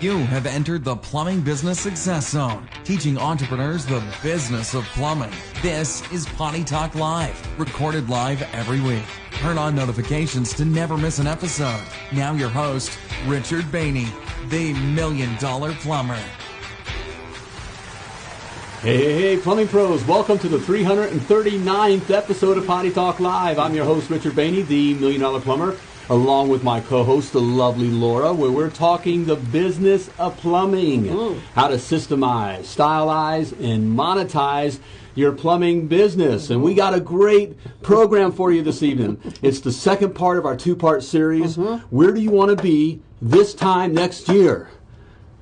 You have entered the Plumbing Business Success Zone, teaching entrepreneurs the business of plumbing. This is Potty Talk Live, recorded live every week. Turn on notifications to never miss an episode. Now, your host, Richard Bainey, the Million Dollar Plumber. Hey, hey, hey, plumbing pros, welcome to the 339th episode of Potty Talk Live. I'm your host, Richard Bainey, the Million Dollar Plumber, along with my co host, the lovely Laura, where we're talking the business of plumbing, how to systemize, stylize, and monetize your plumbing business. And we got a great program for you this evening. It's the second part of our two part series. Mm-hmm. Where do you want to be this time next year?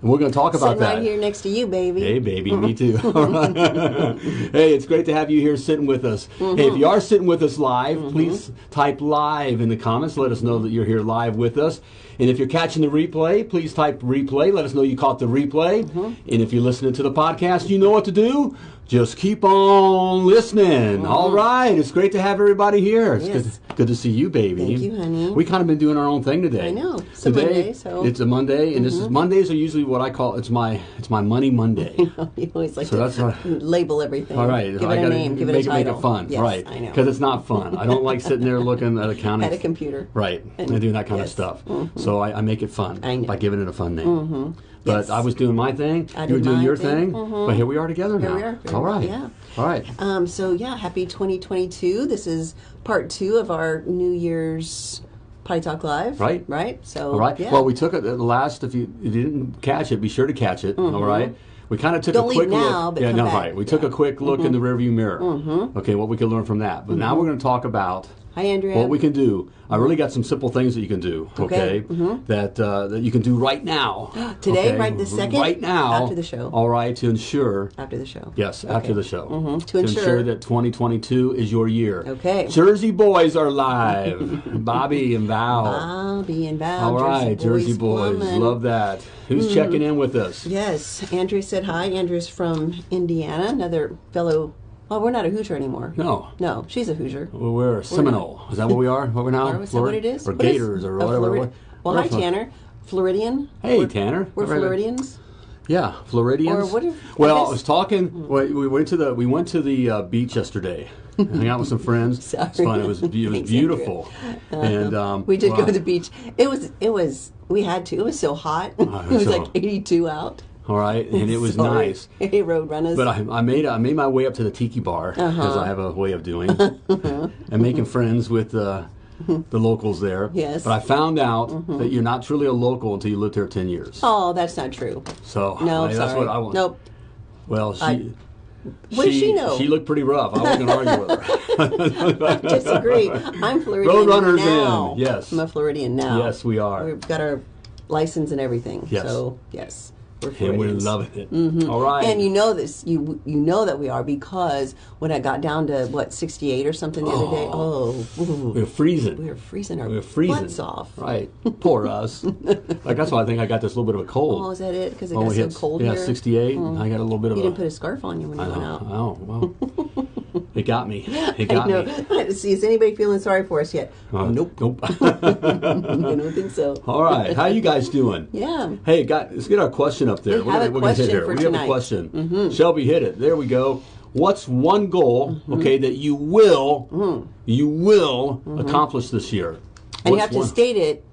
And we're going to talk about Sitting that. right here next to you, baby. Hey, baby, me too. Hey, it's great to have you here sitting with us. Hey, if mm-hmm. you are sitting with us live, mm-hmm. please type live in the comments. Let us know that you're here live with us. And if you're catching the replay, please type replay. Let us know you caught the replay. Mm-hmm. And if you're listening to the podcast, you know what to do. Just keep on listening. All right. It's great to have everybody here. It's Yes. good, good to see you, baby. Thank you, honey. We kind of been doing our own thing today. I know. It's a today, Monday, so- It's a Monday, and this is mm-hmm. Mondays are usually what I call it's my it's my money Monday. you always like So to that's what- label everything. All right, Give it I a gotta name. Give it make, a title. Make it fun, Yes, right? I know. Because it's not fun. I don't like sitting there looking at accounting. At a computer. Right, and, doing that kind yes. of stuff. Mm-hmm. So I, I make it fun by giving it a fun name. Mm-hmm. But Yes. I was doing my thing. I you were doing your thing. thing. But here we are together Here now. we are. All right. Yeah. All right. Um, so yeah, happy 2022. This is part two of our New Year's Potty Talk Live. Right. Right. So All right. Yeah. Well, we took it the last. If you, you didn't catch it, be sure to catch it. all right. We kind of took Mm-hmm. Don't a quick now, look. but yeah, no, back. Mm-hmm. right. We took a quick look in the rearview mirror. Okay, what we could learn from that. But now we're going to talk about Hi, Andrea. what we can do. I really got some simple things that you can do. Okay, Okay. that uh, that you can do right now. Today, okay? right this second? Right now. After the show. All right, to ensure. after the show. Yes, after the show. Mhm. To To ensure ensure- that 2022 is your year. Okay. Jersey boys are live. Bobby and Val. Bobby and Val. All right, Jersey Boys boys, love that. Who's checking in with us? Yes, Andrew said hi. Andrew's from Indiana, another fellow. Well, we're not a Hoosier anymore. No, No, she's a Hoosier. well, we're a Seminole. Is that what we are? What we're now? Is that what it is? Or What is- Gators or whatever. Flori- What- well, we're hi, Tanner. Floridian. Hey, We're- Tanner. We're Right. Floridians. Yeah, Floridians. Or what if- well, I I, was talking. We, we went to the we went to the uh, beach yesterday. hung out with some friends. Sorry. It was fun. It was, it was Thanks, beautiful. And um, We did wow. go to the beach. It was. It was. We had to. It was so hot. Oh, it was so- like 82 out. All right, and it was Sorry. nice. Hey, road runners. But I, I made I made my way up to the tiki bar because Uh-huh. I have a way of doing and making friends with uh, the locals there. Yes. But I found out that you're not truly a local until you lived here ten years. oh, that's not true. So No, I- that's what I want. Nope. Well, she. I- What does she know? She looked pretty rough. I wasn't going to argue with her. Disagree. I'm Floridian Roadrunners now. in, yes. I'm a Floridian now. Yes, we are. We've got our license and everything. Yes. So yes, we're and we're loving it. All right. And you know this, you you know that we are because when I got down to what 68 or something the other day, oh, ooh, we're freezing. we were freezing our We're freezing. butts off. Right. Poor us. like that's why I think I got this little bit of a cold. Oh, is that it? Because it When got so hit- cold yeah, here. 68. and I got a little bit of You a. didn't put a scarf on you when you went out. Oh, well. it got me. It I got me. See, is anybody feeling sorry for us yet? Uh, nope. Nope. I don't think so. All right. How you guys doing? Yeah. Hey, got, let's get our question up there. We We're gonna- a we're gonna hit question here. we have a tonight. Mm-hmm. question. Shelby, hit it. There we go. What's one goal, Mm-hmm. okay, that you will, you will accomplish this year? Mm-hmm. And you What's have to state it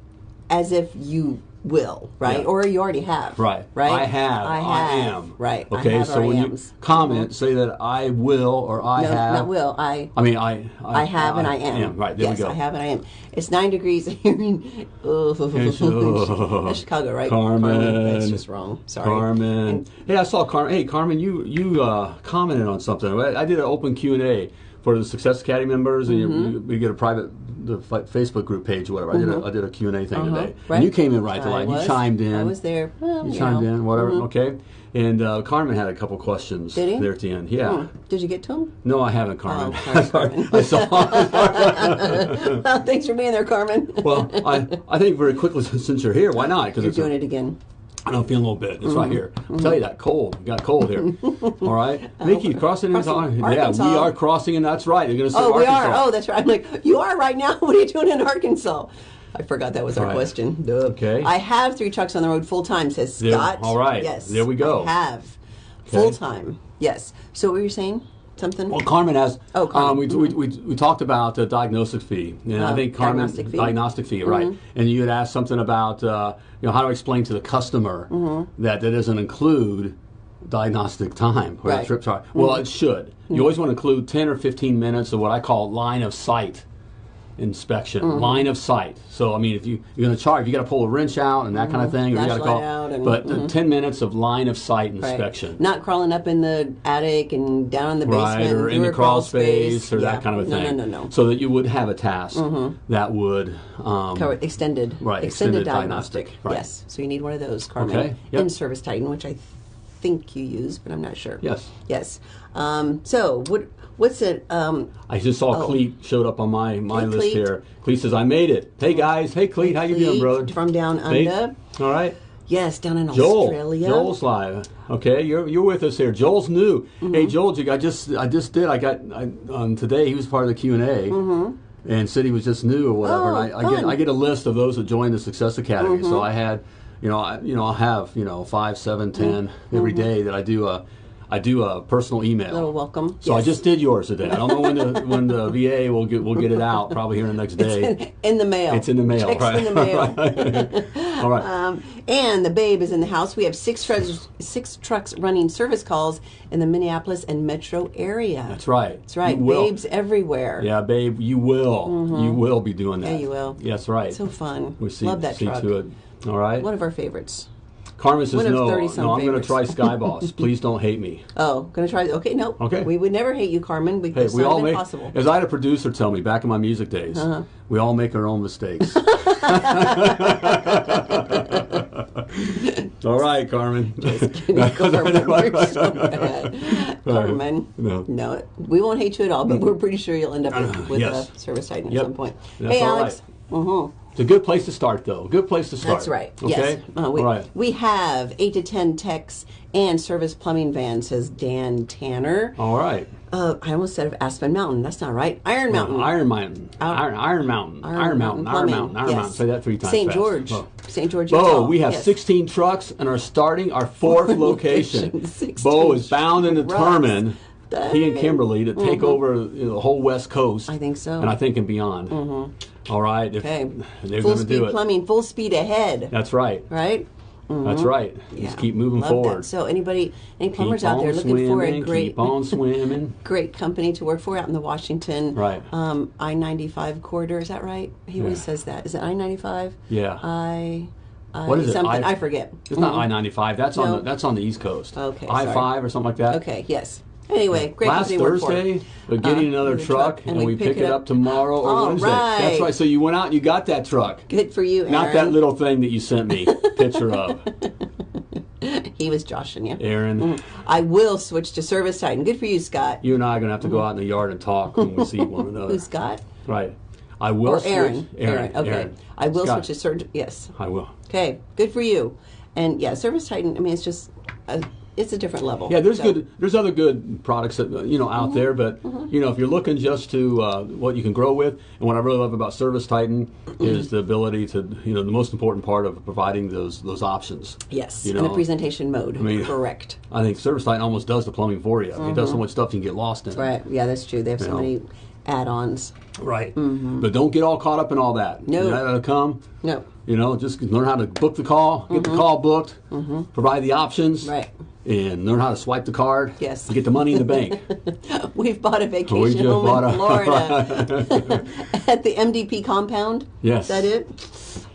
as if you will, right? Yeah. Or you already have. Right. Right. I have. I have, I, am. Right. I Okay. so when I you comment, say that I will or I No, have. not will. I. I mean, I. I have and I am. Right. There yes, we go. I have and I am. It's nine degrees here in oh, that's Chicago, right? Carmen. That's just wrong. Sorry. Carmen. And- hey, I saw Carmen. Hey, Carmen, you you uh, commented on something. I I did an open Q and A for the Success Academy members, and Mm-hmm. you, you, we get a private the fa- Facebook group page, or whatever. I did a I did a Q and A thing Uh-huh, today, right. and you came in right to line. You chimed in. I was there. Well, You you chimed know. in, whatever. Mhm. Okay. And uh, Carmen had a couple questions Did he? there at the end. Yeah. Hmm. Did you get to him? No, I haven't, Carmen. Oh, sorry, Carmen. I saw. well, thanks for being there, Carmen. well, I, I think very quickly since you're here, why not? Because You're it's a- doing it again. I don't feel a little bit. It's right Mm-hmm. here. I'll tell you that cold. We got cold here. All right, Mickey, crossing into Crossing yeah, we are crossing, and that's right. They're going to say Oh, we Arkansas. are. Oh, that's right. I'm like, you are right now. What are you doing in Arkansas? I forgot that was our Right. question. Duh. Okay. I have three trucks on the road full time, says There- Scott. all right. Yes. There we go. I have. Okay. Full time. Yes. So what were you saying? Something? Well, Carmen has. Oh, Carmen. Um, we, we, we, we talked about the diagnostic fee, and I Oh, think Carmen diagnostic fee. diagnostic fee, right? And you had asked something about uh, you know how to explain to the customer that that doesn't include diagnostic time or Right. trip time. Well, it should. You always want to include ten or fifteen minutes of what I call line of sight inspection, line of sight. So I mean, if you you're going to charge, you got to pull a wrench out and that kind of thing, or you got to call. out and- but uh, ten minutes of line of sight Right. inspection. Not crawling up in the attic and down in the right, basement or in the crawl space, or Yeah. that kind of a no, thing. No, no, no, So that you would have a task that would. Um, Cover- extended. Right, Extended, extended diagnostic. diagnostic, right. Yes. So you need one of those, Carmen. Okay, yep. In Service Titan, which I think you use, but I'm not sure. Yes. Yes. Um, so what? What's it? Um, I just saw Oh. Cleet showed up on my my Hey, list Cleet. here. Cleet says, "I made it. Hey guys, hey Cleet, how you doing, Cleet brother? from down Hey. under. All right, yes, down in Joel. Australia. Joel's live. Okay, you're you're with us here. Joel's new. Mm-hmm. Hey Joel, I just I just did. I got I, um, today. He was part of the Q and A. And said he was just new or whatever. Mm-hmm. Oh, and I, I get. I get a list of those that joined the Success Academy. Mm-hmm. So I had, you know, I, you know, I'll have you know five, seven, ten every day that I do a I do a personal email. Mm-hmm. Little welcome. So I just did yours today. I don't know when the when the VA will get will get it out. Probably here in the next day. in the mail. It's in the mail, Checks right? in the mail. All right. Um, and the babe is in the house. We have six trucks, six trucks running service calls in the Minneapolis and metro area. That's right. That's right. Babes everywhere. Yeah, babe, you will. You will be doing that. Yeah, you will. Yes, right. So fun. we see, Love that see truck. to it. All right. One of our favorites. Carmen says no. 30-some No, I'm going to try Sky Boss. Please don't hate me. Oh, gonna try. Okay, no. Okay. We would never hate you, Carmen. We, Hey, we all make. possible. As I had a producer tell me back in my music days, Uh-huh. we all make our own mistakes. all right, Carmen. Carmen, you're so bad. Carmen. No. No, we won't hate you at all, but we're pretty sure you'll end up with, with Yes. a service titan at Yep. some point. That's hey, Alex. Mm-hmm. It's a good place to start, though. Good place to start. That's right. Okay. Yes. Uh, we, all right. we have eight to ten techs and service plumbing vans, says Dan Tanner. All right. Uh, I almost said of Aspen Mountain. That's not right. Iron Mountain. Iron Mountain. Iron, Iron Mountain. Iron, Mountain. Iron Mountain. Iron Yes. Mountain. Say that three times. St. fast. George. Oh. St. George. Bo, we have Yes. 16 trucks and are starting our fourth location. location. 16 Bo is bound and determined, he and Kimberly, to take over you know, the whole West Coast. I think so. And I think and beyond. Mm-hmm. All right. If Okay. they're full going to speed do it. plumbing, full speed ahead. That's right. Right? That's right. Yeah. Just keep moving Love forward. That. So anybody, any plumbers out there looking for a great, Keep on swimming. great company to work for out in the Washington Right. um, I ninety five corridor. Is that right? He always says that. Is it I ninety five? Yeah. I. I What is it? I- I, forget. It's not I ninety five. That's on the that's on the East Coast. Okay, I five or something like that. Okay. Yes. Anyway, great Last company to work for. Thursday, we're getting Uh, another truck, truck, and, we pick, it up, tomorrow or All Wednesday. That's right. right. So you went out and you got that truck. Good for you, Aaron. Not that little thing that you sent me picture of, He was joshing you. Aaron. I will switch to Service Titan. Good for you, Scott. You and I are gonna have to go out in the yard and talk when we see one another. Who's Scott? Right. I will Or switch. Aaron. Aaron. Okay. Aaron. I will Scott. switch to Service. Yes. I will. Okay. Good for you. And yeah, Service Titan. I mean, it's just a, it's a different level. Yeah, there's So- Mm-hmm. good. There's other good products that you know out there, but you know if you're looking just to uh, what you can grow with, and what I really love about Service Titan Mm-hmm. is the ability to you know the most important part of providing those those options. Yes, You in the presentation mode. I mean- Correct. I think Service Titan almost does the plumbing for you. It does so much stuff you can get lost in. Mm-hmm. Right. Yeah, that's true. They have so know. many add-ons. Right. But don't get all caught up in all that. Mm-hmm. No. That'll come. No. You know, just learn how to book the call, get the call booked, provide the options, Mm-hmm. Right. and learn how to swipe the card. Yes. and get the money in the bank. We've bought a vacation home in a- Florida at the MDP compound. Yes. Is that it?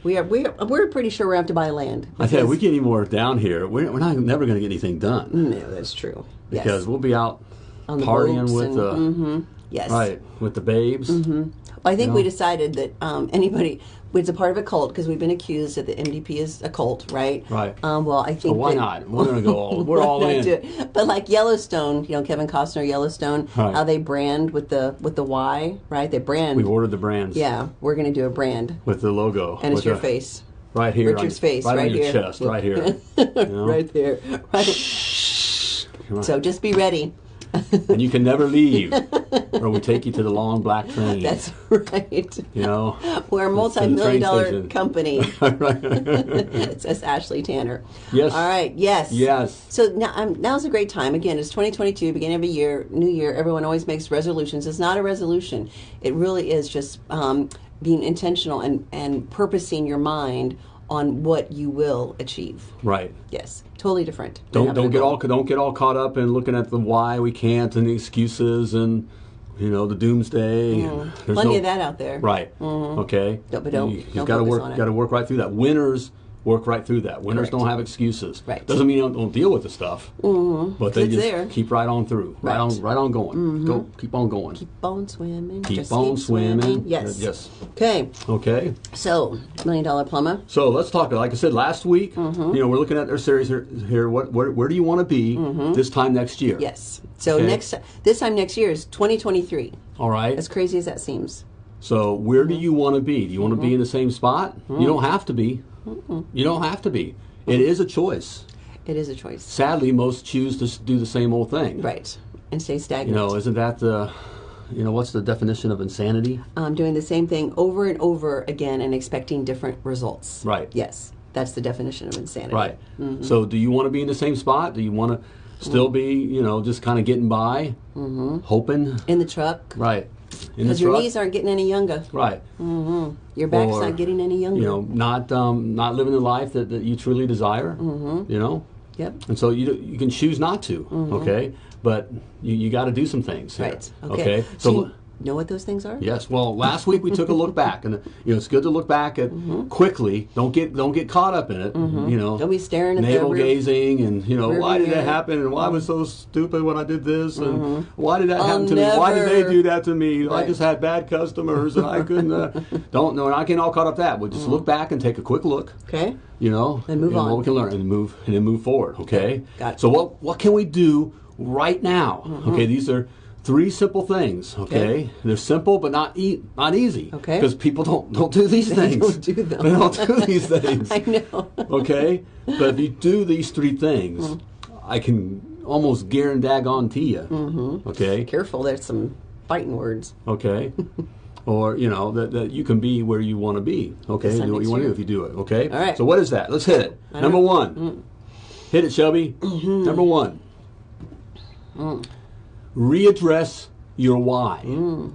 We are. We are, we're pretty sure we have to buy land. I tell you, we get any more down here, we're, we're not never going to get anything done No, that's true. Yes. because we'll be out On partying with and- the mhm. Yes. right with the babes. Well, I think No. we decided that um, anybody, it's a part of a cult because we've been accused that the MDP is a cult, right? Right. Um, well, I think. why that- not? We're gonna go all- we're all in. do it? But like Yellowstone, you know, Kevin Costner, Yellowstone, Right. how they brand with the with the Y, right? They brand. We've ordered the brands. yeah, we're going to do a brand, With the logo. and it's your the- face, Right here. Richard's on, face, right, right on your here. chest, right here. You know? right there. Right. So just be ready. and you can never leave, or we take you to the long black train. That's right. you know. We're a multi-million dollar station. company. it says Ashley Tanner. Yes. All right. Yes. Yes. So now, um, now's a great time. Again, it's 2022, beginning of a year, new year. Everyone always makes resolutions. It's not a resolution. It really is just um, being intentional and, and purposing your mind on what you will achieve. Right. Yes. Totally different. Don't don't get goal. all don't get all caught up in looking at the why we can't and the excuses and you know the doomsday. Mm. Plenty no- of that out there. Right. Okay. Don't- but don't- You, have got to work. Got to work right through that. Winners work right through that. Winners Correct. don't have excuses. Right. Doesn't mean they don't, don't deal with the stuff. Mm-hmm. But they just there. keep right on through. Right, Right. on. Right on going. Go. Keep on going. Keep, Keep on swimming. just on keep swimming. Yes. Yes. Okay. Okay. So, million dollar plumber. So let's talk. Like I said last week, Mm-hmm. you know, we're looking at our series here. here what, where, where do you want to be this time next year? Mm-hmm. Yes. So Okay. next this time next year is 2023. All right. As crazy as that seems. So where Mm-hmm. do you want to be? Do you want to be in the same spot? You don't have to be. You don't have to be. It is a choice. It is a choice. Sadly, most choose to do the same old thing. Right. And stay stagnant. You know, isn't that the, you know, what's the definition of insanity? um, doing the same thing over and over again and expecting different results. Right. Yes. That's the definition of insanity. Right. Mm-hmm. So, do you want to be in the same spot? Do you want to still be, you know, just kind of getting by, mm-hmm. hoping? In the truck. Right. Because your truck? knees aren't getting any younger. Right. Mm-hmm. Your back's Or, not getting any younger. You know, not um, not living the life that, that you truly desire. Mm-hmm. You know, Yep. and so you you can choose not to. Okay, but you, you got to do some things. here. Mm-hmm. Right. Okay. So. you know what those things are? Yes. Well, last week we took a look back, and you know it's good to look back at quickly. Don't get don't get caught up in it. You know, Mm-hmm. Don't be staring at the navel gazing, and you know why did that happen, and why was so stupid when I did this, and why did that Mm-hmm. I'll happen to me? Why did they do that to me? I just had bad customers, and I couldn't. Uh, don't know. Not getting all caught up that. We'll just look back and take a quick look. Okay. You know, And move and on. What we can learn and move and then move forward. Okay. Got it. So what what can we do right now? Okay. These are three simple things. Okay. Mm-hmm. Okay. They're simple but not e- not easy. Okay. Because people don't don't do these They things. don't do them. They don't do these things. I know. okay. But if you do these three things, Mm-hmm. I can almost guarantee you. Mm-hmm. Okay. Careful, there's some fighting words. Okay. or you know that, that you can be where you want to be. Okay, do what you want to do if you do it. Okay. All right. So what is that? Let's hit it. Number one. Hit it, Shelby. Number one. Readdress your why. Mm.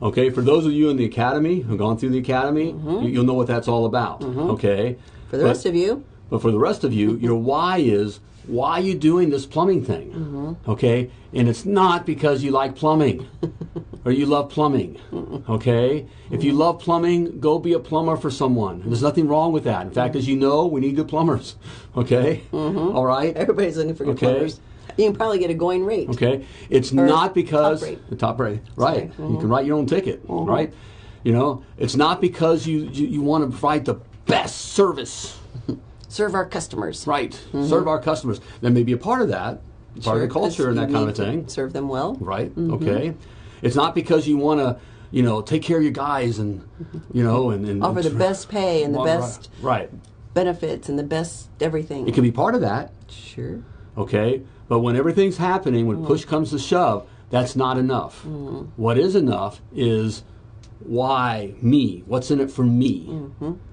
Okay, for those of you in the academy who've gone through the academy, mm-hmm. you, you'll know what that's all about. Mm-hmm. Okay. For the rest of you, But for the rest of you, your why is why are you doing this plumbing thing? Mm-hmm. Okay? And it's not because you like plumbing or you love plumbing. Okay? If you love plumbing, go be a plumber for someone. There's nothing wrong with that. In fact, mm-hmm. as you know, we need good plumbers. Okay? All right? everybody's looking for good Okay. plumbers. You can probably get a going rate. Okay, it's not because top the top rate, right? Mm-hmm. You can write your own ticket, right? You know, it's not because you you, you want to provide the best service, Serve our customers. right? Serve our customers. There may be a part of that, part Sure, of the culture and that kind of thing, Serve them well. right? Mm-hmm. Okay, it's not because you want to, you know, take care of your guys and, you know, and, and Offer the best pay and the best right. benefits and the best everything. It can be part of that, sure. okay? But when everything's happening, when push comes to shove, that's not enough. What is enough is why me? What's in it for me?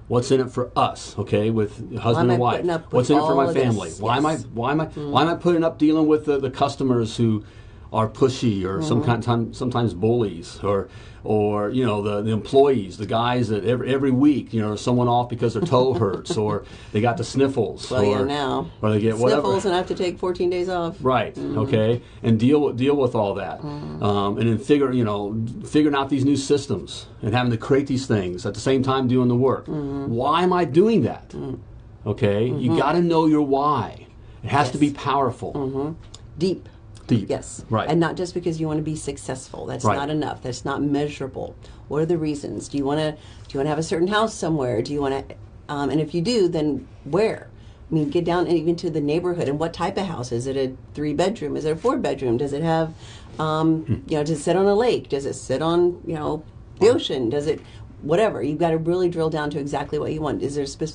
What's in it for us? Okay, with husband and wife. putting up with What's in it for my this? family? Why am I? Why am I? Why am I putting up dealing with the, the customers who are pushy or some kind time, sometimes bullies or or you know the, the employees, the guys that every, every week you know someone off because their toe hurts or they got the sniffles Well, or, yeah, now. or they get whatever. Sniffles and I have to take 14 days off. Right. Mm-hmm. Okay. And deal with deal with all that, mm-hmm. um, and then figure you know figuring out these new systems and having to create these things at the same time doing the work. Mm-hmm. Why am I doing that? Okay. You got to know your why. It has to be Yes. powerful. Deep. Deep. Yes. Right. And not just because you want to be successful. That's Right. not enough. That's not measurable. What are the reasons? Do you want to do you want to have a certain house somewhere? Do you want to um, and if you do, then where? I mean, get down even to the neighborhood and what type of house is it? A three bedroom? Is it a four bedroom? Does it have, um, Hmm. you know, does it sit on a lake? Does it sit on you know the ocean? Does it whatever? You've got to really drill down to exactly what you want. Is there spec-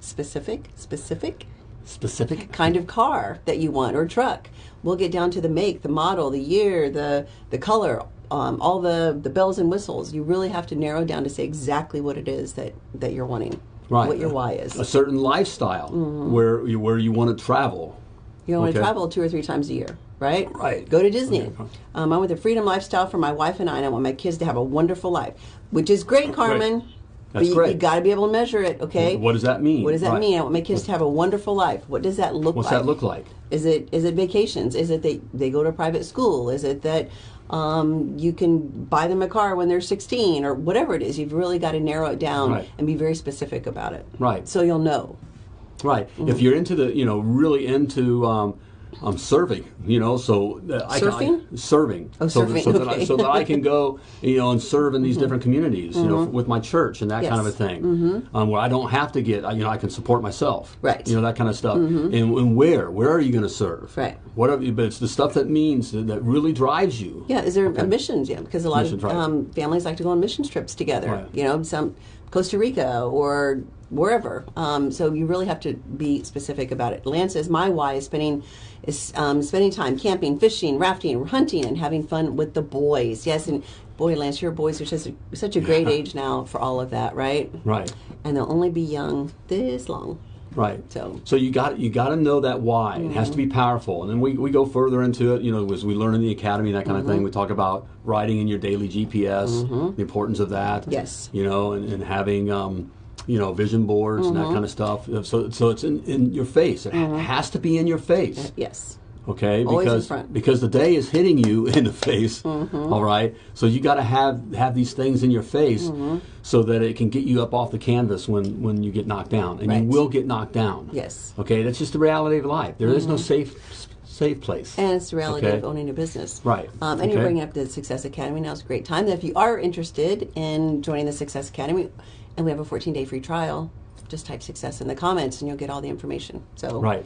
specific specific? specific. kind of car that you want or truck. We'll get down to the make, the model, the year, the the color, um, all the the bells and whistles. You really have to narrow down to say exactly what it is that that you're wanting. Right. What your why is. A certain lifestyle where you, where you want to travel. You want to travel two or three times a year, right? Right. Go to Disney. Okay. Um, I want the freedom lifestyle for my wife and I, and I want my kids to have a wonderful life, which is great, Carmen. That's but you, great. you got to be able to measure it, okay? What does that mean? What does that Right. mean? I want my kids to have a wonderful life. What does that look like? What's like? that look like? Is it is it vacations? Is it they they go to private school? Is it that um, you can buy them a car when they're 16 or whatever it is? You've really got to narrow it down Right. and be very specific about it. Right. So you'll know. Right. Mm-hmm. If you're into the, you know, really into um, um, serving, you know, so that I can, Surfing? I, serving, Oh, so, surfing, so, that I, so that I can go, you know, and serve in these Mm-hmm. different communities, you know, with my church and that kind of a Yes. thing, um, where I don't have to get, you know, I can support myself, Right. Mm-hmm. You know, that kind of stuff. And, and where, where are you going to serve? Right. What are you, but it's the stuff that means that, that really drives you. Yeah, is there a missions? Yeah, because a lot Missions, of um, families like to go on missions trips together. Right. You know, some Costa Rica or wherever. Um, so you really have to be specific about it. Lance says my why is spending is um, spending time camping, fishing, rafting, hunting, and having fun with the boys. Yes, and boy, Lance, your boys are such a, such a great age now for all of that, right? Right. And they'll only be young this long. Right. So- so you got you got to know that why. It has to be powerful, and then we, we go further into it. You know, as we learn in the academy, that kind of thing. We talk about writing in your daily GPS, the importance of that. Yes. You know, and, and having um, you know vision boards and that kind of stuff. So so it's in, in your face. It ha- has to be in your face. Yes. Okay, Always in because front. because the day is hitting you in the face. Mm-hmm. all right, so you got to have have these things in your face Mm-hmm. so that it can get you up off the canvas when when you get knocked down, and Right. you will get knocked down. Yes. Okay, that's just the reality of life. There is no safe safe place. And it's the reality Okay. of owning a business. Right. Um, and you're bringing up the Success Academy. Now is a great time. That if you are interested in joining the Success Academy, and we have a 14 day free trial, just type success in the comments and you'll get all the information. So, right.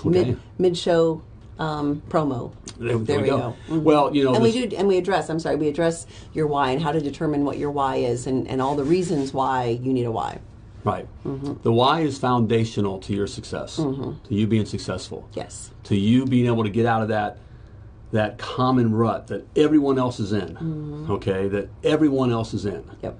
Okay. mid mid show um, promo. There, There we go. Mhm. Well, you know, and we do, and we address. I'm sorry, we address your why and how to determine what your why is, and, and all the reasons why you need a why. Right. Mm-hmm. The why is foundational to your success, to you being successful. Yes. to you being able to get out of that that common rut that everyone else is in. Mm-hmm. Okay, that everyone else is in. Yep.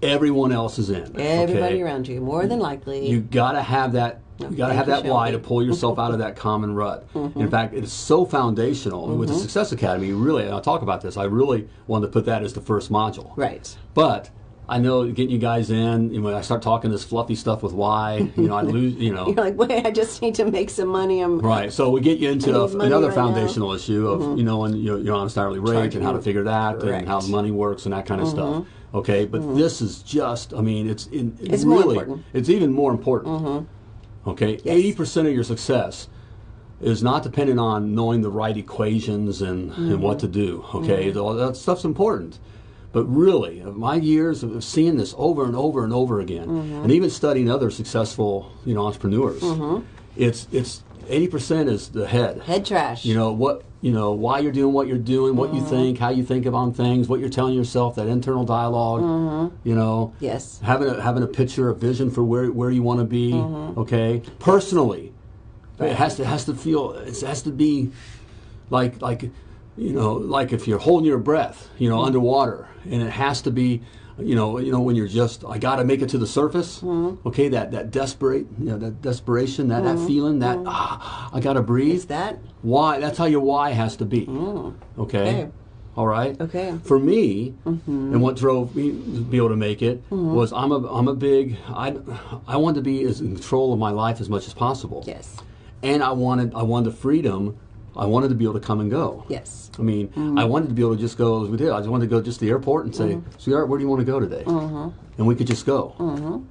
Everyone else is in. Everybody okay? around you, more than likely. You got to have that. You got to have that why to pull yourself out of that common rut. Mm-hmm. In fact, it is so foundational with the Success Academy. Really, and I'll talk about this. I really wanted to put that as the first module. right. But I know getting you guys in, and when I start talking this fluffy stuff with why, you know, I lose. You know, You're like, wait, I just need to make some money. I'm Right. So we get you into I a, need money another right now. foundational issue of mm-hmm. you know, and your, your honest hourly rate Charging and how to figure that Correct. and how money works and that kind of mm-hmm. stuff. Okay, but mm-hmm. this is just. I mean, it's in, It's more really important. it's even more important. Okay, eighty percent of your success is not dependent on knowing the right equations and, and what to do. Okay, All that stuff's important. But really, of my years of seeing this over and over and over again, mm-hmm. and even studying other successful, you know, entrepreneurs, mm-hmm. it's it's eighty percent is the head. head trash. You know what? You know why you're doing what you're doing, what you mm-hmm. think, how you think about things, what you're telling yourself, that internal dialog You know, Yes. having a having a picture, a vision for where where you want to be. Mm-hmm. Okay, personally, it has to has to feel. It has to be like like you know like if you're holding your breath, you know, underwater, and it has to be. You know, you know when you're just, I got to make it to the surface. Mm-hmm. Okay, that that desperate, you know, that desperation, that that mm-hmm. feeling, that mm-hmm. ah, I got to breathe. Is that? Why? That's how your why has to be. Mm. Okay. Okay. All right. Okay. For me, mm-hmm. and what drove me to be able to make it was I'm a I'm a big I I wanted to be as in control of my life as much as possible. Yes. And I wanted I wanted the freedom. I wanted to be able to come and go. Yes. I mean, mm-hmm. I wanted to be able to just go as we did. I just wanted to go just to the airport and say, mm-hmm. "Sweetheart, where do you want to go today?" Mm-hmm. And we could just go. Mm-hmm.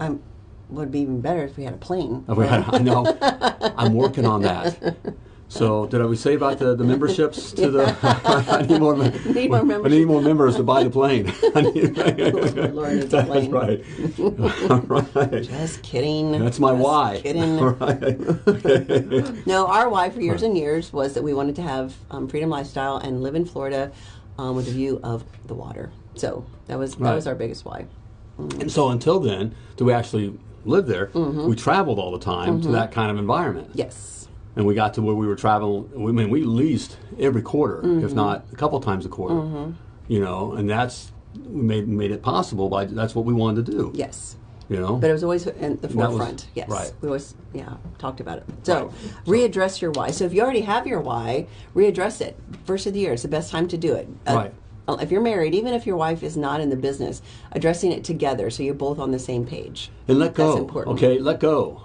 I'm. Would be even better if we had a plane. I I know. I'm working on that. So, did I we say about the, the memberships to the? I need more. mem- Need more I need more members to buy the plane. I need- Lord needs a That's plane. right. right. Just kidding. That's my Just why. Kidding. right. No, our why for years and years was that we wanted to have um, freedom lifestyle and live in Florida um, with a view of the water. So that was that Right. was our biggest why. And so, until then, do we actually live there, we traveled all the time to that kind of environment. Yes. And we got to where we were traveling. I mean, we leased every quarter, if not a couple times a quarter. You know, and that's we made made it possible by that's what we wanted to do. Yes. You know, But it was always in the that was- forefront. yes. right. We always, yeah, talked about it. So, Right. readdress your why. So, if you already have your why, readdress it. First of the year is the best time to do it. Uh, Right. uh, If you're married, even if your wife is not in the business, addressing it together so you're both on the same page. and let go. That's important. Okay, let go.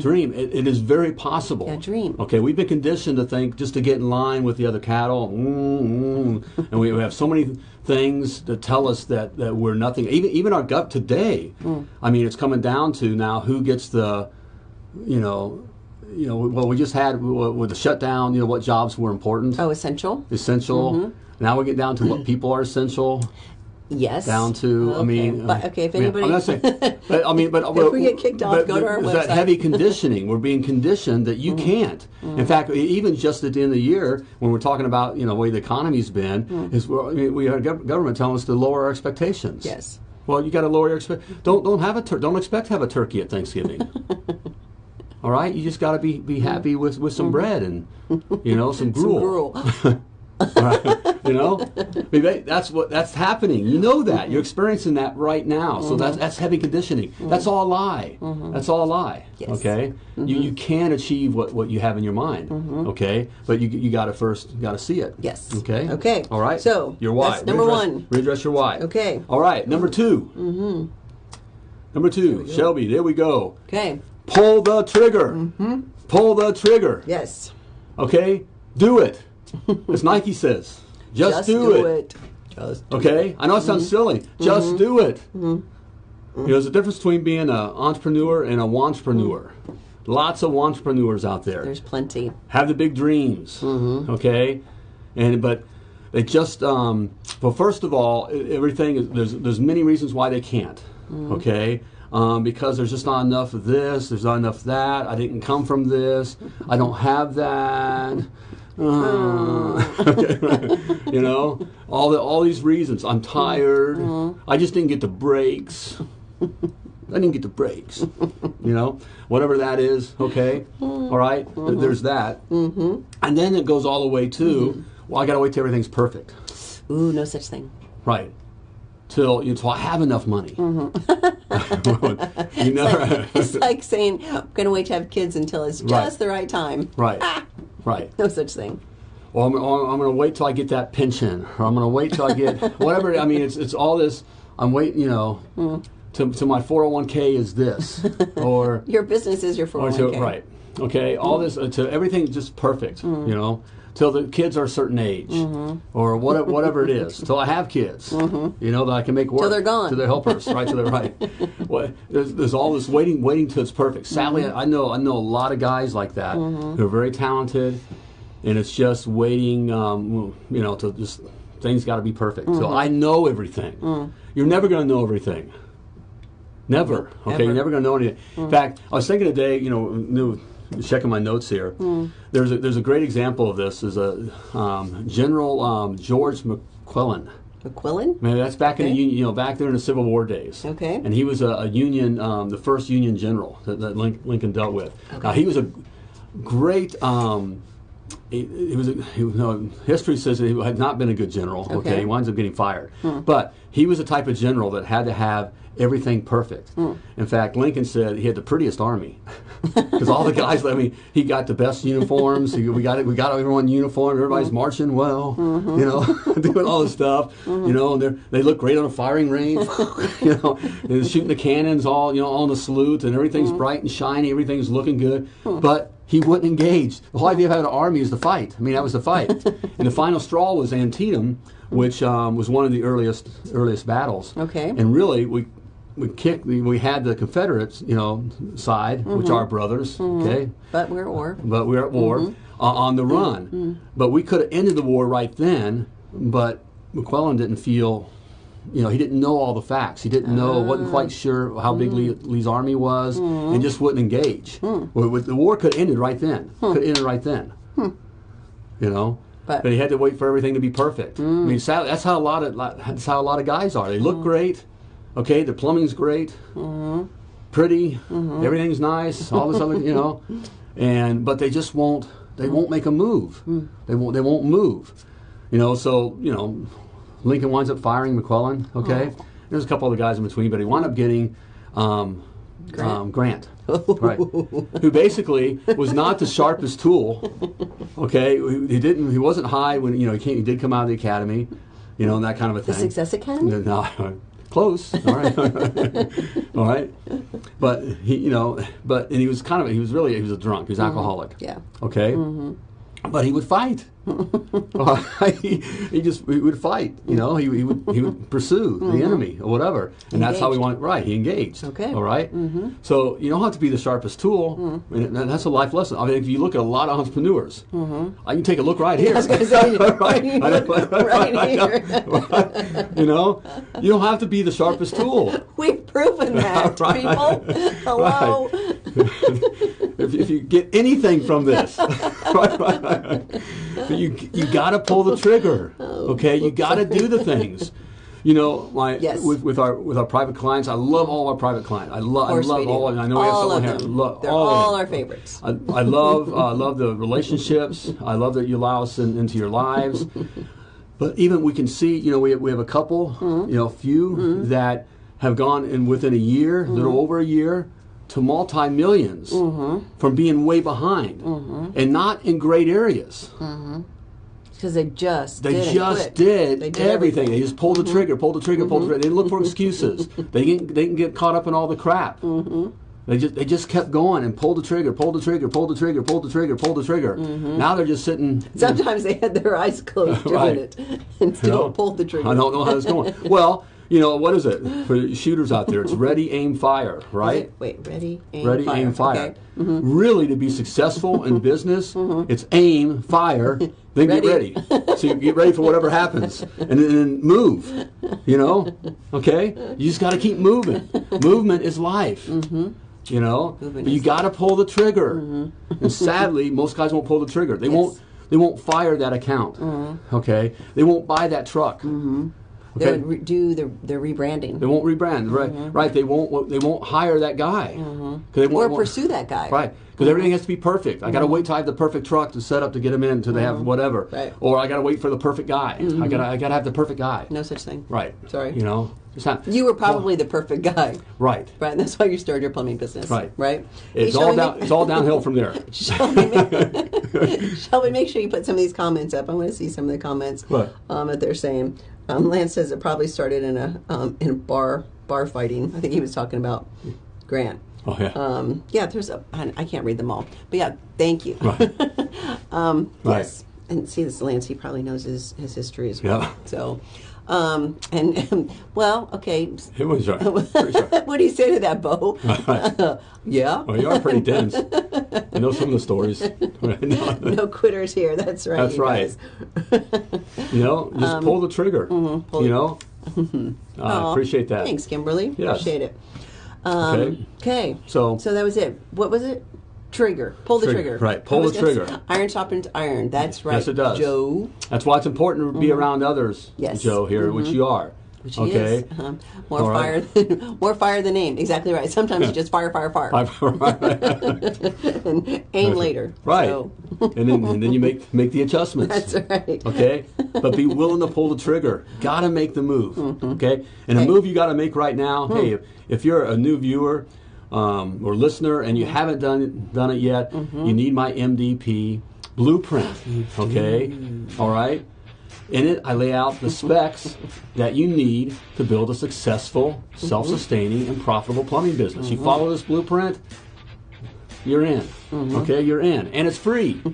Dream. It, it is very possible. Yeah, dream. Okay, we've been conditioned to think just to get in line with the other cattle, mm, mm, and we have so many things that tell us that, that we're nothing. Even even our gut today. Mm. I mean, it's coming down to now who gets the, you know, you know. Well, we just had with the shutdown. You know, what jobs were important, Oh, essential? essential. Mm-hmm. Now we get down to what people are essential. Yes. down to I mean, but uh, okay, if I mean, anybody, I'm not saying, but I mean, but If we get kicked off, but go to our there's That heavy conditioning, we're being conditioned that Mm-hmm. you can't. In fact, even just at the end of the year, when we're talking about you know the way the economy's been, Mm. is we're, I mean, we have government telling us to lower our expectations. yes. Well, you got to lower your expect. Don't don't have a tur- don't expect to have a turkey at Thanksgiving. All right, you just got to be be happy with with some bread and you know some Mm-hmm. Some gruel. Right. you know, that's what that's happening. You know that you're experiencing that right now. So that's that's heavy conditioning. That's all a lie. That's all a lie. Yes. Okay, you you can achieve what, what you have in your mind. Okay, but you you got to first got to see it. Yes. Okay. Okay. All right. So, your why. that's number one. Readdress your why. Okay. All right. Number 2 Mm-hmm. Number two, Shelby. There we go. Okay. Pull the trigger. Mm-hmm. Pull the trigger. Yes. Okay. Do it. As Nike says. Just, do, it. Just Okay, I know it sounds mm-hmm. silly. Just mm-hmm. do it. You know, there's a difference between being an entrepreneur and a wantrepreneur. Lots of wantrepreneurs out there There's plenty. have the big dreams. Okay, and but they just um, well, first of all, everything is there's there's many reasons why they can't. Okay. Um, because there's just not enough of this, there's not enough of that. I didn't come from this. I don't have that. Uh, you know, all the all these reasons. I'm tired. I just didn't get the breaks. I didn't get the breaks. you know, whatever that is. Okay, all right? Th- There's that, mm-hmm. and then it goes all the way to. Well, I got to wait till everything's perfect. Ooh, no such thing. Right. Till until I have enough money. you know, It's like saying, I'm going to wait to have kids until it's just Right. the right time. right, right. No such thing. Well, I'm, I'm going to wait till I get that pension, or I'm going to wait till I get whatever. I mean, it's it's all this. I'm waiting, you know, mm-hmm. to, to my 401k is this, or Your business is your 401k. to, oh right, okay, all mm-hmm. this uh, to everything just perfect, mm-hmm. you know, till the kids are a certain age, mm-hmm. or what, whatever it is, till I have kids, mm-hmm. you know, that I can make work till they're gone. to their helpers, right, to their right. Well, there's, there's all this waiting, waiting till it's perfect. Sadly, mm-hmm. I know I know a lot of guys like that who are very talented, and it's just waiting, um, you know, to just things got to be perfect. So I know everything. Mm. You're never going to know everything. Never. Okay, Ever. you're never going to know anything. In mm. fact, I was thinking today, you know, new, checking my notes here. There's a, there's a great example of this. Is a um, General um, George McClellan. McQuillan? Man, that's back in the Union, you know, back there in the Civil War days. Okay. And he was a, a Union, um, the first Union general that, that Lincoln dealt with. Okay. Now he was a great. Um, he, he was. A, he, no, history says that he had not been a good general. Okay, Okay. he winds up getting fired. But he was a type of general that had to have everything perfect. Hmm. In fact, Lincoln said he had the prettiest army because all the guys. I mean, he got the best uniforms. He, we got it. We got everyone uniform. Everybody's hmm. marching well. Mm-hmm. You know, doing all this stuff. Mm-hmm. You know, and they they look great on a firing range. you know, and shooting the cannons all you know on the salute, and everything's mm-hmm. bright and shiny. Everything's looking good, hmm. but. He wouldn't engage. The whole idea of having an army is the fight. I mean, that was the fight. and the final straw was Antietam, which um, was one of the earliest earliest battles. Okay. And really, we we kicked. We had the Confederates, you know, side, which are mm-hmm. brothers. Mm-hmm. Okay But we're at war. but we were at war mm-hmm. uh, on the run. But we could have ended the war right then, but McClellan didn't feel, you know, he didn't know all the facts. He didn't know, wasn't quite ah. sure how big Lee, Lee's army was, and just wouldn't engage. Hmm. Well, the war could have ended right then. Hmm. Could have ended right then. Hmm. You know. But- But, he had to wait for everything to be perfect. I mm. mean, that's how a lot of that's how a lot of guys are. They look mm. great, okay. The plumbing's great, pretty, everything's nice, all this other, you know, and but they just won't. They won't make a move. They won't. They won't move. You know. So you know, Lincoln winds up firing McClellan. Okay. There's a couple other guys in between, but he wound up getting um, Grant? Um, Grant right? Who basically was not the sharpest tool. Okay, he didn't. He wasn't high when you know he came. He did come out of the academy, you know, and that kind of a thing. The. Success Academy? No, close. All right, all right. But he, you know, but and he was kind of he was really he was a drunk. He was mm-hmm. alcoholic. Yeah. Okay. Mm-hmm. But he would fight. he, he just he would fight. You know, he, he would he would pursue the mm-hmm. enemy or whatever, and that's how we Engaged. want. Right, he engaged. Okay. All right? Mm-hmm. So you don't have to be the sharpest tool, mm. and that- that's a life lesson. I mean, if you look at a lot of entrepreneurs, mm-hmm. uh, I can take a look right here. I was gonna say, right, you know, right here. you know, you don't have to be the sharpest tool. We've proven that, Right. people. Hello. if, if you get anything from this, right, right, right. But you you got to pull the trigger. Okay, you got to do the things. You know, my Yes. with, with our with our private clients, I love all our private clients. I love I love all. of. I know we have all someone of here. them. They're all all our favorites. I, I love uh, I love the relationships. I love that you allow us in, into your lives. But even we can see, you know, we have, we have a couple, Mm-hmm. you know, a few that have gone in within a year, Mm-hmm. little over a year, to multi 1000000s Mm-hmm. from being way behind and not in great areas. Because they just They didn't just quit. did, They did everything. everything. Mm-hmm. They just pulled the trigger, pulled the trigger, pulled the trigger. They didn't look for excuses. they can they can get caught up in all the crap. Mm-hmm. They just they just kept going and pulled the trigger, pulled the trigger, pulled the trigger, pulled the trigger, pulled the trigger. Mm-hmm. Now they're just sitting. Sometimes they had their eyes closed doing Right. it and still you know, pulled the trigger. I don't know how it's going. well, you know what is it for shooters out there? It's ready, aim, fire, right? Wait, wait, ready, aim, Ready, fire. aim, fire. Okay. Mm-hmm. Really, to be successful in business, mm-hmm. it's aim, fire, then get Ready. ready. so you get ready for whatever happens, and then, move. You know, okay? You just got to keep moving. Movement is life. Mm-hmm. You know, Movement but you got to pull the trigger. Mm-hmm. And sadly, most guys won't pull the trigger. They won't. They won't fire that account. Okay, they won't buy that truck. They Okay? would re- do the, their rebranding. They won't rebrand, right? Mm-hmm. Right? They won't. They won't hire that guy. Mm-hmm. 'Cause they or won't, won't- pursue that guy. Right, because everything mm-hmm. has to be perfect. I got to wait till I have the perfect truck to set up to get them in until they have whatever. Right. Or I got to wait for the perfect guy. I got to I got to have the perfect guy. No such thing. Right. Sorry. You know, it's not. You were probably the perfect guy. right. Right, and that's why you started your plumbing business. Right. Right. It's all down. make- It's all downhill from there. Shall we, make, shall we make sure you put some of these comments up? I want to see some of the comments What? um, that they're saying. Um, Lance says it probably started in a um, in a bar bar fighting. I think he was talking about Grant. Oh yeah. Um, yeah, there's a I I can't read them all, but yeah, thank you. Right. um, Right. Yes, and see this Lance. He probably knows his his history as well. Yeah. So, um, and well, okay. it was right. What do you say to that, Bo? Right. yeah. Well, you are pretty dense. I know some of the stories. No, no quitters here. That's right. That's you right. you know, just Um, pull the trigger. mm-hmm, you know. I Aw, appreciate that. Thanks, Kimberly. Yes. Appreciate it. Um, Okay. okay. So- so that was it. What was it? Trigger. Pull the Trigger, trigger. right, pull the trigger. say, Iron sharpens iron. That's right. Yes, it does. Joe. That's why it's important to be around others, Mm-hmm. Yes. Joe, here, which you are. Mm-hmm. Which he okay. is. Um, more All fire right. than more fire than aim. Exactly right. Sometimes it's just fire, fire, fire, and aim later. right. So, and then and then you make make the adjustments. that's right. Okay, but be willing to pull the trigger. Got to make the move. Okay, and a move you got to make right now. Hey, if, if you're a new viewer um, or listener and you mm-hmm. haven't done it, done it yet, mm-hmm. you need my MDP blueprint. Mm-hmm. Okay, all right. In it, I lay out the specs that you need to build a successful, self-sustaining, and profitable plumbing business. You follow this blueprint, you're in. Okay, you're in. And it's free.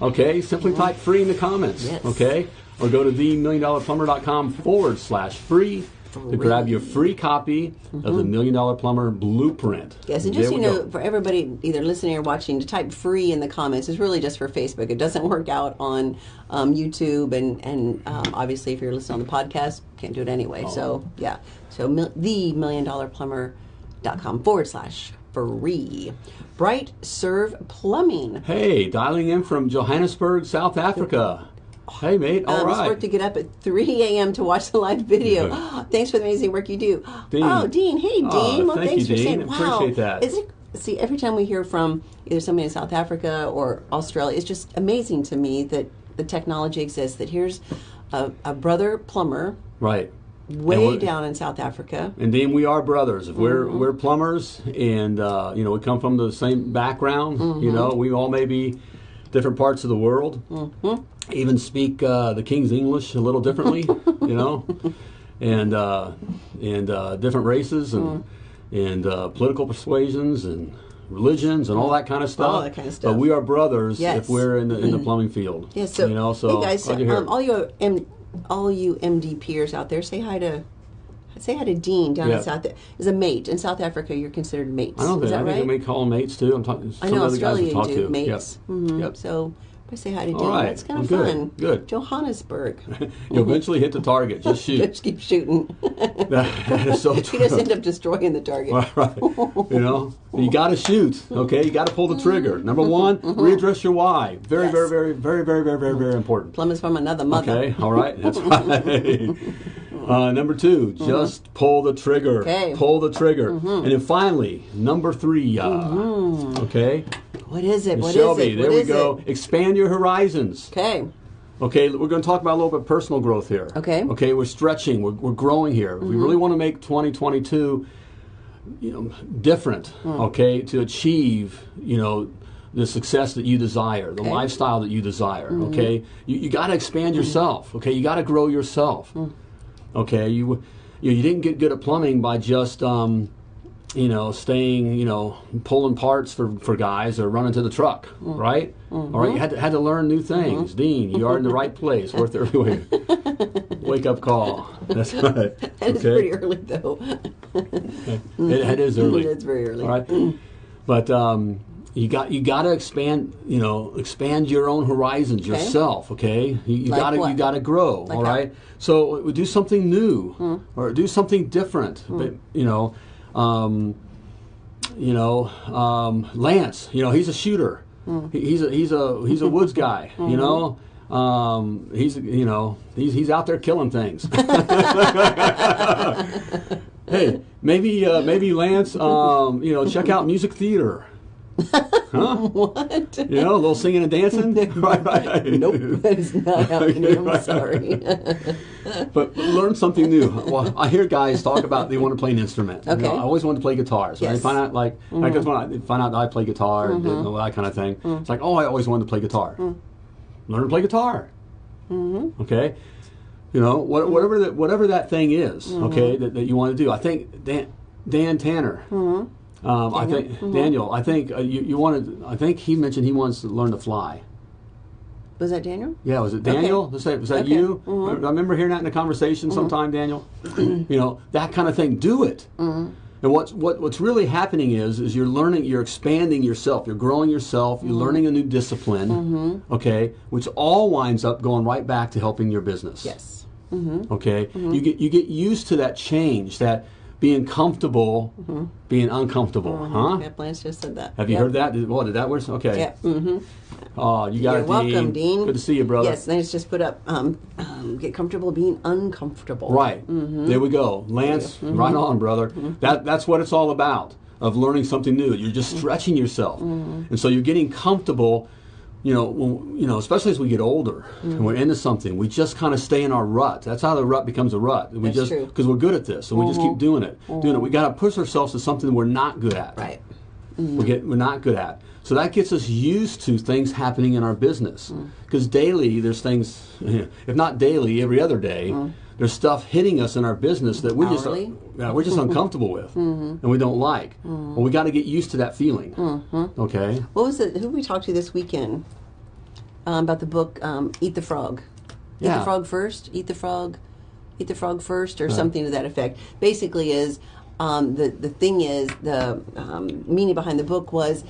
Okay, simply type free in the comments. Yes. Okay, or go to themilliondollarplumber.com forward slash free to grab your free copy of the Million Dollar Plumber Blueprint. Yes, and There just you know, go. for everybody either listening or watching, to type "free" in the comments is really just for Facebook. It doesn't work out on um, YouTube, and and um, obviously, if you're listening on the podcast, can't do it anyway. Oh. So yeah, so mil- the million dollar plumber.com forward slash free. Bright Serve Plumbing. Hey, dialing in from Johannesburg, South Africa. Hey, mate. All um, right. It's to get up at 3 a.m. to watch the live video. Yeah. thanks for the amazing work you do. Dean. Oh, Dean. Hey, Dean. Oh, well, thank thanks you, for Dean. saying. Wow. Appreciate that. Is it, see, every time we hear from either somebody in South Africa or Australia, it's just amazing to me that the technology exists. That here's a, a brother plumber right. way down in South Africa. And Dean, we are brothers. We're Mm-hmm. we're plumbers, and uh, you know we come from the same background. Mm-hmm. You know, we all may be different parts of the world. Mm-hmm. Even speak uh, the King's English a little differently. you know, and uh, and uh, different races and Mm. and uh, political persuasions and religions and all that kind of stuff. All that kind of stuff. But we are brothers Yes. if we're in the in the plumbing field. Yeah, so, you know, so hey guys, you're um, all you M, all you MD peers out there, say hi to say hi to Dean down Yeah. in South. Is a mate in South Africa. You're considered mates. I don't think I think right? we call them mates too. I'm talking. I some know of the guys Australia you do to. mates. Yep. Mhm. Yep. So I say hi to Dean. right. That's kind of Good. fun. Good. Johannesburg. You'll eventually hit the target. Just shoot. Just keep shooting. that is so you just end up destroying the target. Right, right. You know, you got to shoot. Okay, you got to pull the trigger. Number one, readdress your why. Very, Mm-hmm. Yes. very, very, very, very, very, very, very important. Plum is from another mother. Okay, all right, that's right. Uh, number two, just pull the trigger. Mm-hmm. Okay. Mm-hmm. Pull the trigger. Mm-hmm. And then finally, number three. Uh, Okay, What is it? Mm-hmm. What is Shelby. it? There What we go. it? Expand your horizons. Okay. Okay, we're going to talk about a little bit of personal growth here. Okay. Mm-hmm. Okay, we're stretching, we're, we're growing here. If we really want to make 2022, you know, different. Hmm. Okay, to achieve, you know, the success that you desire, the Okay. Mm-hmm. lifestyle that you desire. Okay, you, you got to expand yourself. Okay, you got to grow yourself. Hmm. Okay, you, you you didn't get good at plumbing by just. Um, you know, staying, you know, pulling parts for, for guys or running to the truck, Mm. right? All right, you had to, had to learn new things. Mm-hmm. Dean, you are in the right place. Worth every wake, wake up call. That's right. That is pretty early though. It, it is early. It's very early. All right, but um, you got you got to expand. You know, expand your own horizons Okay. yourself. Okay, you, you Like got to you got to grow. Like all how? so do something new Hmm. or do something different. But you know. Um, you know, um, Lance. You know, he's a shooter. Hmm. He, he's a he's a he's a woods guy. Mm-hmm. You know, um, he's you know he's he's out there killing things. hey, maybe uh, maybe Lance, um, you know, check out music theater. Huh? What? You know, a little singing and dancing. right, right. Nope, that is not happening. I'm sorry. But learn something new. Well, I hear guys talk about they want to play an instrument. You know, Okay. I always wanted to play guitar. So I Yes. Mm-hmm. find out like I just when I find out that I play guitar and all that kind of thing. Mm. It's like, oh, I always wanted to play guitar. Learn to play guitar. Mm-hmm. Okay. You know, what, whatever that whatever that thing is, Mm-hmm. okay, that, that you want to do. I think Dan, Dan Tanner. Um, I think Mm-hmm. Daniel. I think uh, you, you wanted. I think he mentioned he wants to learn to fly. Was that Daniel? Yeah, was it Daniel? Was that, was that Okay. you? Mhm. I remember hearing that in a conversation sometime, Daniel. you know, that kind of thing. Do it. And what's what, what's really happening is is you're learning, you're expanding yourself, you're growing yourself, you're learning a new discipline. Okay, which all winds up going right back to helping your business. Yes. Okay, you get you get used to that change, that being comfortable, being uncomfortable. Huh? Yep, Lance just said that. Have you Yep. heard that? Did, what did that work? Okay. Yeah. Mm-hmm. Oh, you got You're it, welcome, Dean. Good to see you, brother. Yes, Lance just put up. Um, um, get comfortable being uncomfortable. Right. Mm-hmm. There we go. Lance, right on, brother. That that's what it's all about. Of learning something new. You're Mm-hmm. just stretching yourself. And so you're getting comfortable, you know, when, you know, especially as we get older Mm. and we're into something, we just kind of stay in our rut. That's how the rut becomes a rut. We That's just true. Mm-hmm. because we're good at this, and we just keep doing it. Doing it. We got to push ourselves to something we're not good at. Right. We get we're not good at. So that gets us used to things happening in our business. Mm. Because daily there's things, if not daily, every other day, there's stuff hitting us in our business that we just Mm. Hourly? Mm-hmm. yeah, we're just uncomfortable with and we don't like. Well, we got to get used to that feeling. Okay. What was it? Who we talked to this weekend um, about the book um, Eat the Frog? Eat Yeah. the frog first. Eat the frog. Eat the frog first, or something to that effect. Basically, is um, the the thing is the um, meaning behind the book was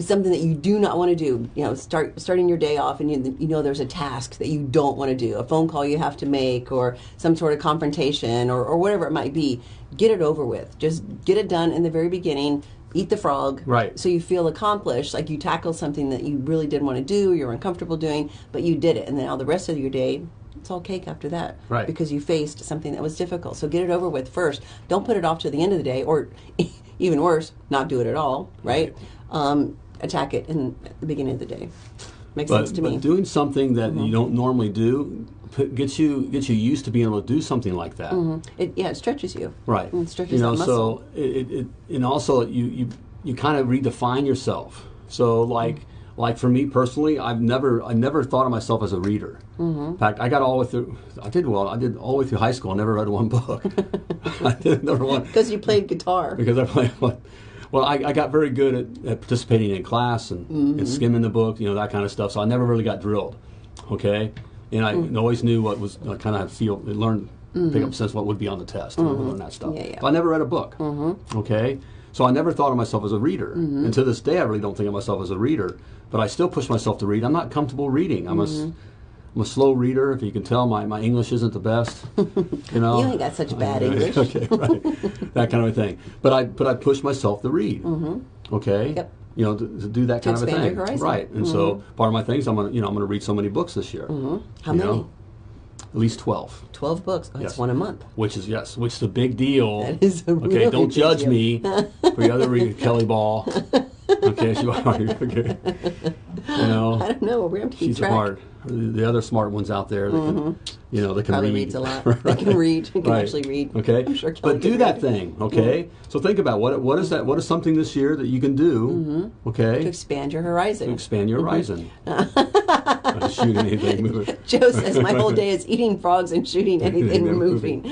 something that you do not want to do. You know, start starting your day off, and you, you know there's a task that you don't want to do, a phone call you have to make, or some sort of confrontation, or, or whatever it might be. Get it over with. Just get it done in the very beginning. eat the frog. Right. So you feel accomplished, like you tackled something that you really didn't want to do, you're uncomfortable doing, but you did it. And then all the rest of your day, it's all cake after that. Right. Because you faced something that was difficult. So get it over with first. Don't put it off to the end of the day, or even worse, not do it at all, right? Um, attack it in the beginning of the day. Makes sense to but me. doing something that you mm-hmm. don't normally do put, gets you gets you used to being able to do something like that. Mm-hmm. it, yeah, it stretches you. Right. Mm, it stretches you know, that muscle. so it, it, and also you you you kind of redefine yourself. So like mm-hmm. like for me personally, I've never I never thought of myself as a reader. Mm-hmm. In fact, I got all the way through. I did well. I did all the way through high school. I never read one book. I did never one Because you played guitar. because I played. Well, I, I got very good at, at participating in class and, Mm-hmm. and skimming the book, you know, that kind of stuff. So I never really got drilled. Okay, and I Mm. always knew what was I kind of feel learn pick up sense what would be on the test and learn that stuff. Mm-hmm. Yeah, yeah. But I never read a book. Mm-hmm. Okay, so I never thought of myself as a reader, Mm-hmm. and to this day I really don't think of myself as a reader. But I still push myself to read. I'm not comfortable reading. I'm a I'm a slow reader. If you can tell, my, my English isn't the best. You know, You ain't got such bad I- English. okay, right, that kind of a thing. But I but I push myself to read. Mm-hmm. Okay. Yep. You know, to, to do that To kind of a thing, your horizon. right? And so part of my things, I'm gonna you know I'm gonna read so many books this year. Mm-hmm. How you many? know? At least twelve. 12 books. Oh, Yes. That's one a month. Which is yes, which is a big deal. That is a okay. really don't judge deal. me for the other read Kelly Ball. Okay, she okay. You know, I don't know. We're going to keep she's track. smart. The other smart ones out there, that can, you know, they can Probably read. reads a lot. They can read. They can Right. actually read. Okay, I'm sure Kelly but do that read. thing. Okay, so think about what what is that? What is something this year that you can do? Okay, Mm-hmm. To expand your horizon. to expand your horizon. Not shoot anything. Joe says my whole day is eating frogs and shooting anything Anything moving.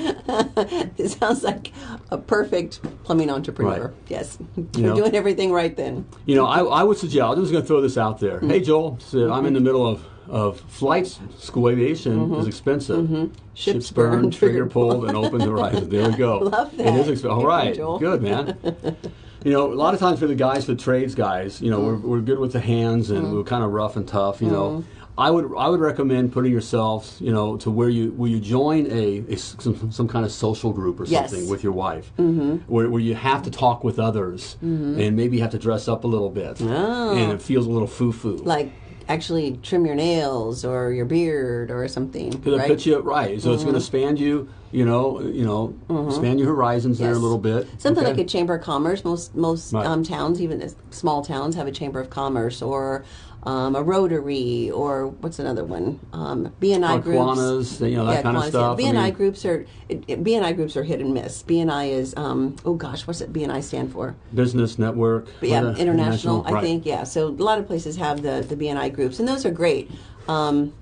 this sounds like a perfect plumbing entrepreneur. Right. Yes, you're know. doing everything right then. You know, I, I would suggest. I'm just going to throw this out there. Mm-hmm. Hey, Joel, I'm in the middle of of flights. School aviation is expensive. Mm-hmm. Ships burn, burn, trigger pulled, and open the horizon. There we go. Love It that. is expensive. All right, Thank you, Joel. good man. You know, a lot of times for the guys, for trades guys, you know, we're, Mm-hmm. we're good with the hands and we're kind of rough and tough. You know, I would I would recommend putting yourself, you know, to where you where you join a, a some, some kind of social group or Yes. something with your wife, mm-hmm. where, where you have to talk with others and maybe you have to dress up a little bit, Oh. and it feels a little foo foo. Like actually trim your nails or your beard or something. Because right? it puts you right, so it's going to expand you, you know, you know, expand your horizons there a little bit. Something okay? like a chamber of commerce. Most most Right. um, towns, even small towns, have a chamber of commerce or um, a rotary or what's another one? Um, BNI Or groups. Kiwanis, you know, that kind of stuff. Yeah. BNI mean- groups are it, it- BNI groups are hit and miss. BNI is um, oh gosh, what's it BNI stand for? business network. But yeah, uh, international. I right. think yeah. So a lot of places have the the BNI groups, and those are great. Um,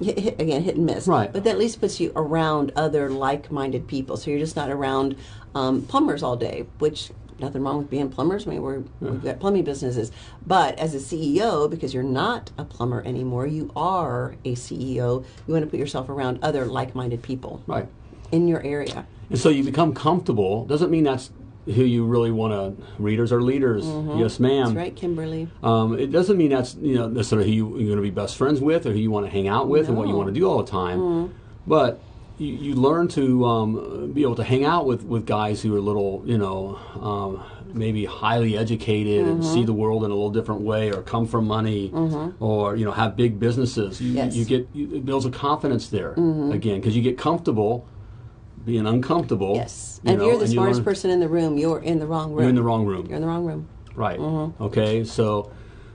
hit, hit, again, hit and miss. Right. But that at least puts you around other like-minded people, so you're just not around um, plumbers all day. Which nothing wrong with being plumbers. I mean, we're, we've got plumbing businesses, but as a CEO, because you're not a plumber anymore, you are a CEO. You want to put yourself around other like-minded people Right. in your area. And so you become comfortable. Doesn't mean that's who you really want to. Readers are leaders. Yes, ma'am. Mm-hmm. That's right, Kimberly. Um, it doesn't mean that's you know necessarily who you, you're going to be best friends with or who you want to hang out with and what you want to do all the time. Mm-hmm. But you, you learn to um, be able to hang out with, with guys who are a little you know um, maybe highly educated and Mm-hmm. see the world in a little different way or come from money or you know have big businesses. You, Yes. Mm-hmm. you get you, it builds a confidence there again because you get comfortable being uncomfortable. Yes. And know, if you're the smartest learn- person in the room, you're in the wrong room. You're in the wrong room. You're in the wrong room. Right. Mm-hmm. Okay. So,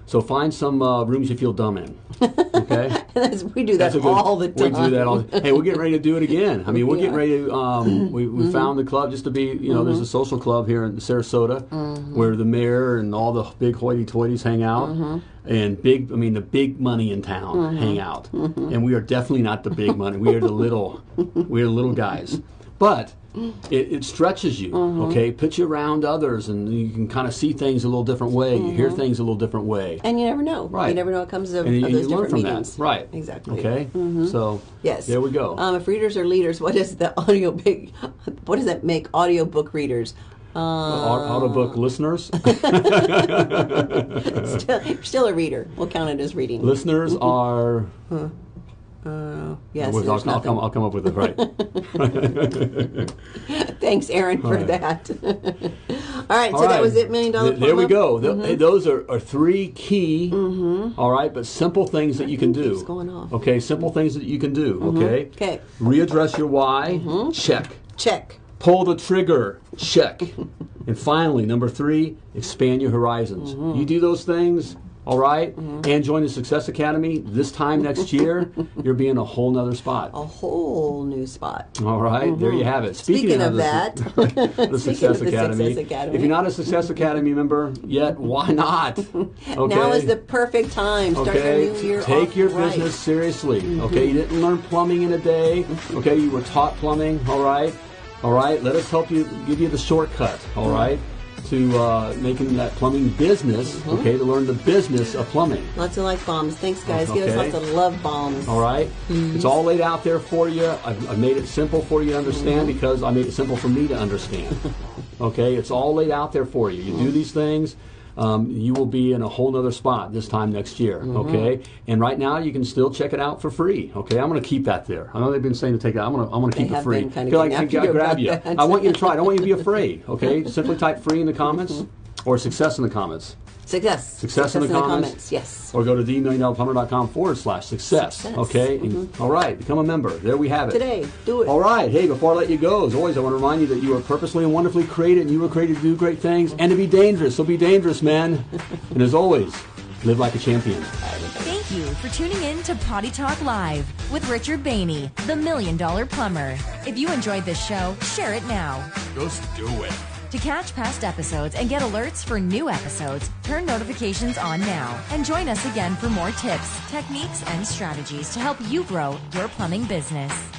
so find some uh, rooms you feel dumb in. Okay. We do that good- all the time. We do that all. Hey, we're getting ready to do it again. I mean, we're getting ready to. Um, we we mm-hmm. found the club just to be. You know, there's a mm-hmm. social club here in Sarasota mm-hmm. where the mayor and all the big hoity-toities hang out. And big, I mean, the big money in town hang out, and we are definitely not the big money. We are the little, we are the little guys. But it, it stretches you, uh-huh. okay? Puts you around others, and you can kind of see things a little different way. You hear uh-huh. things a little different way. And you never know. Right. You never know what comes of, and you, of those different from meetings. that, right? Exactly. Okay, mm-hmm. so Yes. there we go. Um, if readers are leaders, what does the audio big? What does that make audio book readers? Um, au- Autobook listeners, Still, still a reader. We'll count it as reading. listeners mm-hmm. are Uh, yes, I'll, I'll, come. I'll come up with it right. Thanks, Aaron, for right. that. all right, All so that was it, million dollar. Th- There we go. Hey, Those are, are three key, all right, but simple things that you can do. going off. Okay, simple things that you can do. Okay. Okay. Readdress your why. Check. Check. Pull the trigger. Check. and finally, number three, expand your horizons. Mm-hmm. You do those things. All right? Mm-hmm. and join the Success Academy. This time next year, you'll be in a whole nother spot. A whole new spot. All right, there you mm-hmm. have it. Speaking of the, that, the Speaking Success of the Academy. Success Academy. If you're not a Success Academy member yet, why not? Okay. Now is the perfect time. Start Okay, your new year take your right. Mm-hmm. business seriously. Mm-hmm. Okay, you didn't learn plumbing in a day. Okay, you were taught plumbing. All right, all right. Let us help you, give you the shortcut. All right, to uh, making that plumbing business. Mm-hmm. Okay, to learn the business of plumbing. Lots of like bombs. Thanks, guys. Give us lots of love bombs. All right? It's all laid out there for you. I've, I've made it simple for you to understand because I made it simple for me to understand. okay? It's all laid out there for you. You do these things, um, you will be in a whole nother spot this time next year. Okay? And right now, you can still check it out for free. Okay? I'm going to keep that there. I know they've been saying to take it. I'm going to I'm going to keep it free. been kinda feel like I can after you grab you. that. I want you to try it. I don't want you to be afraid. Okay? Simply type free in the comments or success in the comments. Success. Success in the comments. Yes. Or go to themilliondollarplumber.com forward slash success. Success. Okay? And- mm-hmm. all right, become a member. There we have it. Today, do it. All right. Hey, before I let you go, as always, I want to remind you that you are purposely and wonderfully created and you were created to do great things and to be dangerous. So be dangerous, man. and as always, live like a champion. Thank you for tuning in to Potty Talk Live with Richard Bainey, the Million Dollar Plumber. If you enjoyed this show, share it now. Just do it. To catch past episodes and get alerts for new episodes, turn notifications on now and join us again for more tips, techniques, and strategies to help you grow your plumbing business.